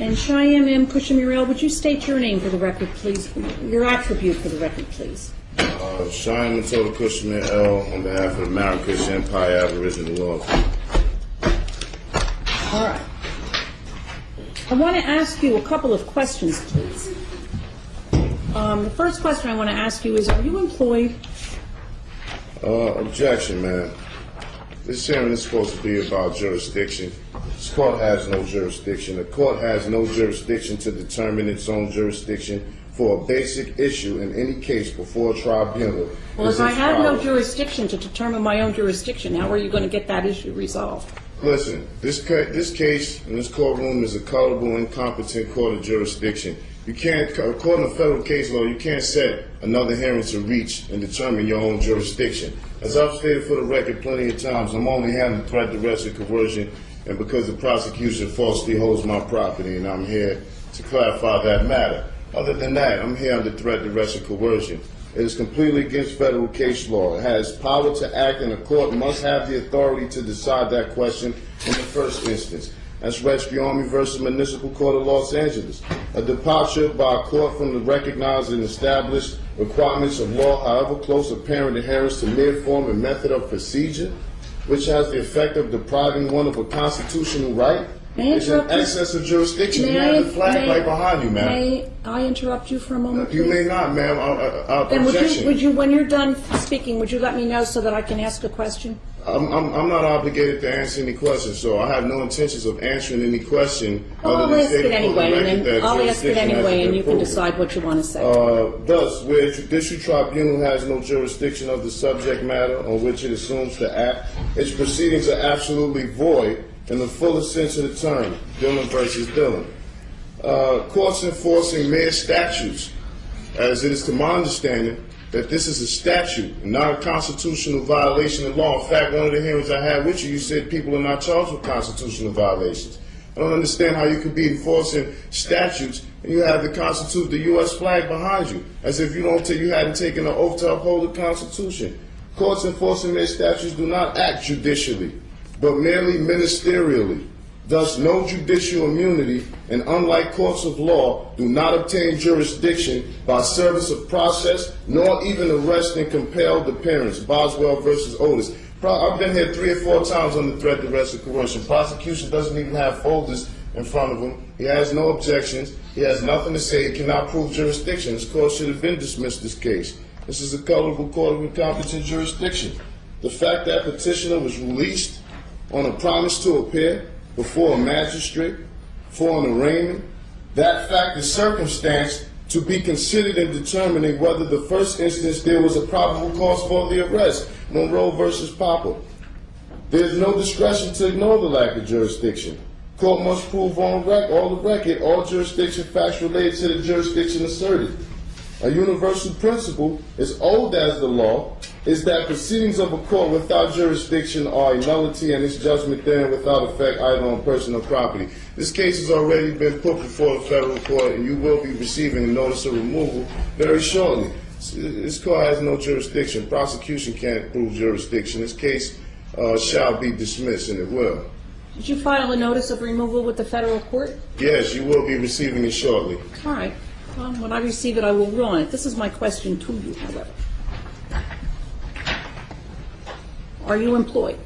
And Cheyenne M. Cushing-Murrell, would you state your name for the record, please? Your attribute for the record, please. Uh, Cheyenne Matola Cushman L. on behalf of the Marrakesh Empire Aboriginal Law. All right. I want to ask you a couple of questions, please. Um, The first question I want to ask you is, are you employed? Uh, objection, man. This hearing is supposed to be about jurisdiction. This court has no jurisdiction. The court has no jurisdiction to determine its own jurisdiction for a basic issue in any case before a tribunal. Well, if I have no jurisdiction to determine my own jurisdiction, how are you going to get that issue resolved? Listen, this this case in this courtroom is a culpable, incompetent court of jurisdiction. You can't, according to federal case law, you can't set another hearing to reach and determine your own jurisdiction. As I've stated for the record plenty of times, I'm only having threat, duress, or coercion, and because the prosecution falsely holds my property, and I'm here to clarify that matter. Other than that, I'm here under threat, duress, and coercion. It is completely against federal case law. It has power to act, and the court must have the authority to decide that question in the first instance. That's Army versus Municipal Court of Los Angeles. A departure by a court from the recognized and established requirements of law, however close apparent adherence to mere form and method of procedure, which has the effect of depriving one of a constitutional right, May I is in interrupt you? excess of jurisdiction. May you I- have the flag may- right behind you, ma'am. May I interrupt you for a moment, You please? may not, ma'am. I, I, I, Then would you, objection. would you, when you're done speaking, would you let me know so that I can ask a question? I'm, I'm, I'm not obligated to answer any questions, so I have no intentions of answering any question. Oh, well, other I'll than ask stating it for the anyway, and then that I'll ask it jurisdiction anyway, and you can proven. decide what you want to say. Uh, thus, where a judicial tribunal has no jurisdiction of the subject matter on which it assumes to act, its proceedings are absolutely void in the fullest sense of the term, Dillon versus Dillon. Uh, courts enforcing mere statutes, as it is to my understanding, that this is a statute, not a constitutional violation of law. In fact, one of the hearings I had with you, you said people are not charged with constitutional violations. I don't understand how you could be enforcing statutes and you have the Constitution, the U.S. flag behind you, as if you don't, you hadn't taken an oath to uphold the Constitution. Courts enforcing their statutes do not act judicially, but merely ministerially. Thus, no judicial immunity, and unlike courts of law, do not obtain jurisdiction by service of process, nor even arrest and compelled appearance. Boswell versus Otis. I've been here three or four times under threat, of duress, or coercion. Prosecution doesn't even have folders in front of him. He has no objections. He has nothing to say. He cannot prove jurisdiction. This court should have been dismissed this case. This is a colorable court of incompetent jurisdiction. The fact that petitioner was released on a promise to appear before a magistrate for an arraignment, that fact is circumstance to be considered in determining whether the first instance there was a probable cause for the arrest. Monroe versus Papa. There is no discretion to ignore the lack of jurisdiction. Court must prove on rec- all the record all jurisdiction facts related to the jurisdiction asserted. A universal principle, as old as the law, is that proceedings of a court without jurisdiction are a nullity and its judgment therein without effect either on person or property. This case has already been put before the federal court and you will be receiving a notice of removal very shortly. This court has no jurisdiction. Prosecution can't prove jurisdiction. This case uh, shall be dismissed and it will. Did you file a notice of removal with the federal court? Yes, you will be receiving it shortly. All right. When I receive it, I will rule on it. This is my question to you, however. Are you employed?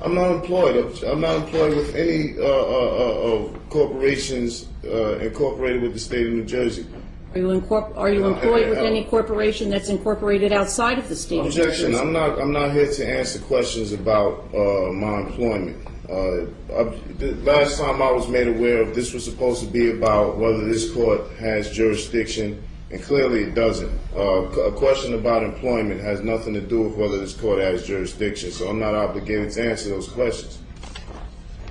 I'm not employed. I'm not employed with any uh, uh, uh, corporations uh, incorporated with the state of New Jersey. Are you, are you Uh, employed with uh, any corporation that's incorporated outside of the state Objection. I'm not. I'm not here to answer questions about uh, my employment. Uh, I, the last time I was made aware of this was supposed to be about whether this court has jurisdiction, and clearly it doesn't. Uh, a question about employment has nothing to do with whether this court has jurisdiction, so I'm not obligated to answer those questions.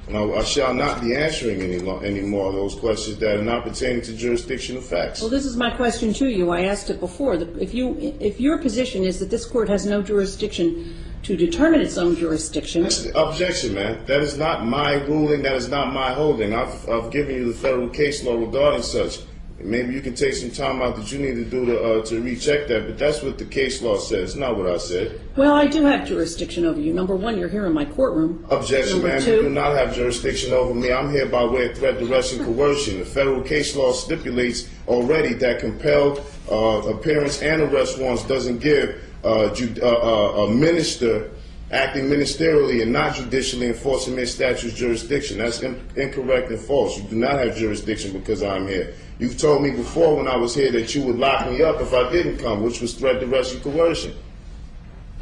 And I, I shall not be answering any, any more of those questions that are not pertaining to jurisdictional facts. Well, this is my question to you. I asked it before. The- If you, if your position is that this court has no jurisdiction to determine its own jurisdiction, Objection, man. That is not my ruling. That is not my holding. I've, I've given you the federal case law regarding such. Maybe you can take some time out that you need to do to, uh, to recheck that, but that's what the case law says, not what I said. Well, I do have jurisdiction over you. Number one, you're here in my courtroom. Objection, ma'am. You do not have jurisdiction over me. I'm here by way of threat, duress, and coercion. The federal case law stipulates already that compelled uh, appearance and arrest warrants doesn't give uh, ju- uh, uh, a minister acting ministerially and not judicially enforcing their statute's jurisdiction. That's in- incorrect and false. You do not have jurisdiction because I'm here. You've told me before when I was here that you would lock me up if I didn't come, which was threat, duress, and coercion.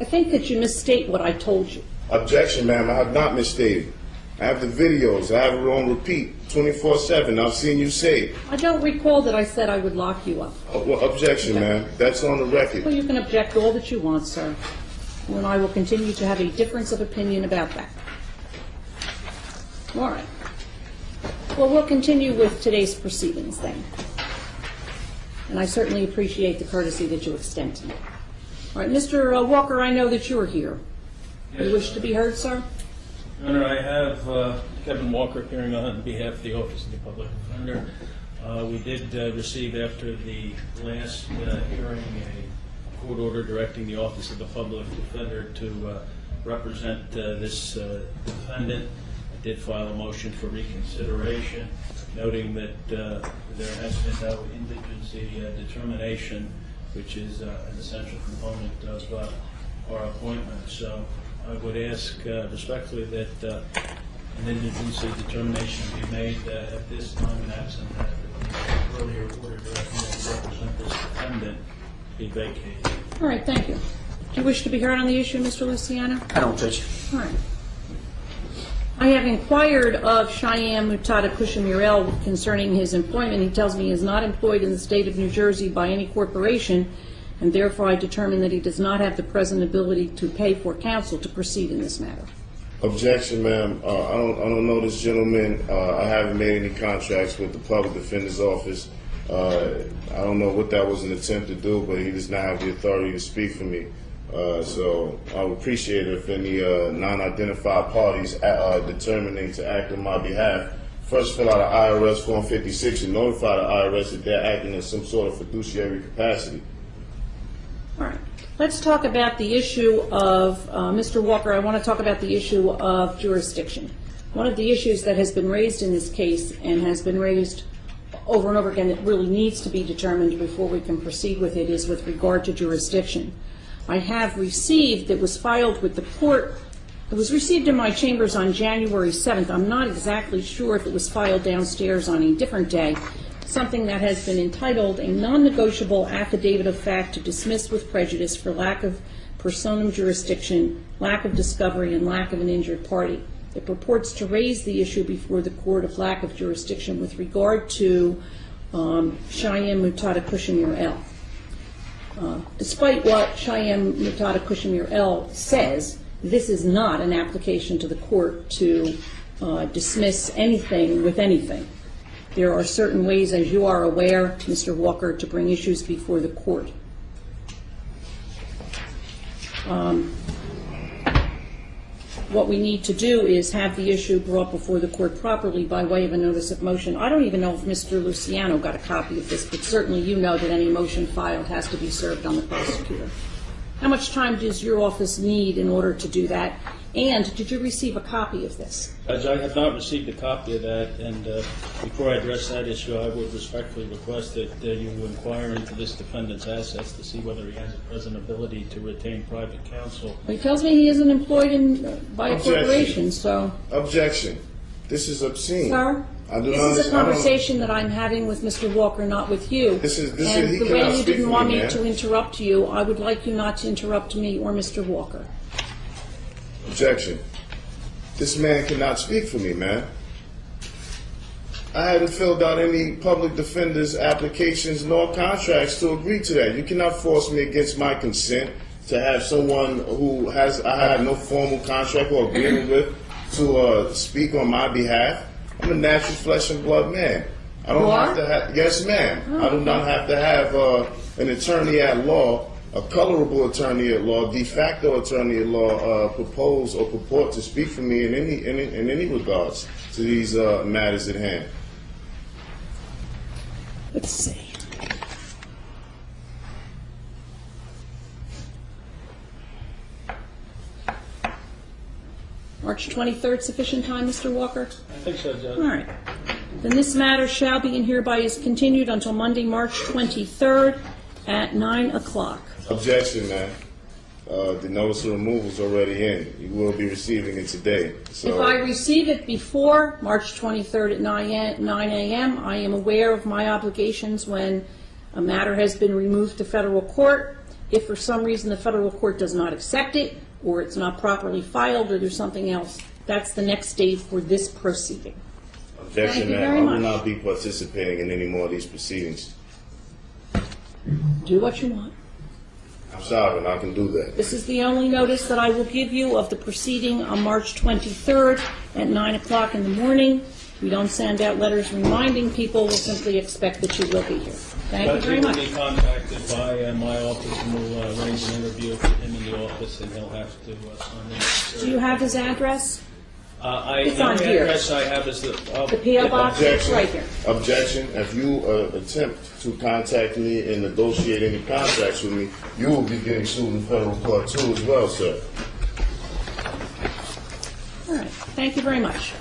I think that you misstate what I told you. Objection, ma'am. I have not misstated. I have the videos. I have it on repeat 24 7. I've seen you say it. I don't recall that I said I would lock you up. Uh, well, objection, ma'am. That's on the record. Well, you can object all that you want, sir. And I will continue to have a difference of opinion about that. All right. Well, we'll continue with today's proceedings then. And I certainly appreciate the courtesy that you extend to me. All right, Mr. uh, Walker, I know that you're here. You wish to be heard, sir? Your Honor, I have uh, Kevin Walker appearing on behalf of the Office of the Public Defender. Uh, We did uh, receive after the last uh, hearing a court order directing the Office of the Public Defender to uh, represent uh, this uh, defendant. I did file a motion for reconsideration, noting that uh, there has been no indigency uh, determination, which is uh, an essential component of our appointment. So I would ask respectfully that an indigency determination be made at this time and absent that earlier order directing to represent this defendant be vacated. All right, thank you. Do you wish to be heard on the issue, Mr. Luciano? I don't, Judge. All right. I have inquired of Cheyenne Mutada Kushamurel concerning his employment. He tells me he is not employed in the state of New Jersey by any corporation, and therefore I determine that he does not have the present ability to pay for counsel to proceed in this matter. Objection, ma'am. Uh, I don't. I don't know this gentleman. Uh, I haven't made any contracts with the public defender's office. Uh, I don't know what that was an attempt to do, but he does not have the authority to speak for me. Uh, so I would appreciate it if any uh, non-identified parties uh, uh, determining to act on my behalf first fill out an IRS Form 56 and notify the IRS that they're acting in some sort of fiduciary capacity. All right. Let's talk about the issue of, uh, Mr. Walker, I want to talk about the issue of jurisdiction. One of the issues that has been raised in this case and has been raised over and over again that really needs to be determined before we can proceed with it is with regard to jurisdiction. I have received, it was filed with the court, it was received in my chambers on January 7th. I'm not exactly sure if it was filed downstairs on a different day, something that has been entitled a non-negotiable affidavit of fact to dismiss with prejudice for lack of personam jurisdiction, lack of discovery, and lack of an injured party. It purports to raise the issue before the court of lack of jurisdiction with regard to um, Cheyenne Mutada Kushimir L. Uh, Despite what Cheyenne Mutada Kushimir L. says, this is not an application to the court to uh, dismiss anything with anything. There are certain ways, as you are aware, Mr. Walker, to bring issues before the court. What we need to do is have the issue brought before the court properly by way of a notice of motion. I don't even know if Mr. Luciano got a copy of this, but certainly you know that any motion filed has to be served on the prosecutor. How much time does your office need in order to do that? And did you receive a copy of this? Judge, I have not received a copy of that, and uh, before I address that issue, I would respectfully request that uh, you inquire into this defendant's assets to see whether he has a present ability to retain private counsel. He tells me he isn't employed in, uh, by a corporation, so, Objection. This is obscene. sir, I do this not is a conversation that I'm having with Mr. Walker, not with you. This is- this And he the way you didn't want me, me to interrupt you, I would like you not to interrupt me or Mr. Walker. Objection. This man cannot speak for me, man. I haven't filled out any public defender's applications nor contracts to agree to that. You cannot force me against my consent to have someone who has I have no formal contract or agreement with to uh, speak on my behalf. I'm a natural flesh and blood man. I don't You have to have. Yes, ma'am. I do not have to have uh, an attorney at law, a colorable attorney at law, de facto attorney at law, uh, propose or purport to speak for me in any in, in any regards to these uh, matters at hand. Let's see. March 23rd, sufficient time, Mr. Walker? I think so, Judge. right. Then this matter shall be and hereby is continued until Monday, March 23rd at 9 o'clock. Objection, ma'am. Uh, the notice of removal is already in. You will be receiving it today. So. If I receive it before March 23rd at 9 a- 9 a.m., I am aware of my obligations when a matter has been removed to federal court. If for some reason the federal court does not accept it, or it's not properly filed, or there's something else, that's the next stage for this proceeding. Objection, Thank you ma'am. very I will much. not be participating in any more of these proceedings. Do what you want. I'm sorry, and I can do that. This is the only notice that I will give you of the proceeding on March 23rd at 9 o'clock in the morning. We don't send out letters reminding people, we'll simply expect that you will be here. Thank you Judge, very he will be contacted by uh, my office, and we'll uh, arrange an interview with him in the office, and he'll have to uh, sign the... Do you have his address? Uh, I, It's the on only here. address I have is the... uh, The P.O. box is Objection. right here. Objection. If you uh, attempt to contact me and negotiate any contracts with me, you will be getting sued in federal court too as well, sir. All right, thank you very much.